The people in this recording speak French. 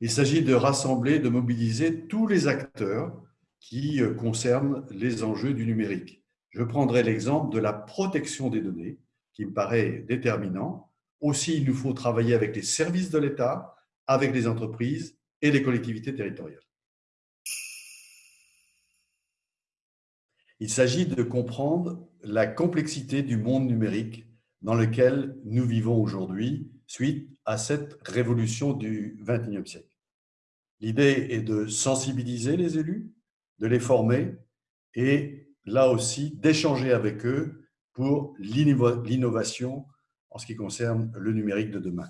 Il s'agit de rassembler, de mobiliser tous les acteurs qui euh, concernent les enjeux du numérique. Je prendrai l'exemple de la protection des données, qui me paraît déterminant. Aussi, il nous faut travailler avec les services de l'État, avec les entreprises et les collectivités territoriales. Il s'agit de comprendre la complexité du monde numérique dans lequel nous vivons aujourd'hui suite à cette révolution du XXIe siècle. L'idée est de sensibiliser les élus, de les former et là aussi d'échanger avec eux pour l'innovation en ce qui concerne le numérique de demain.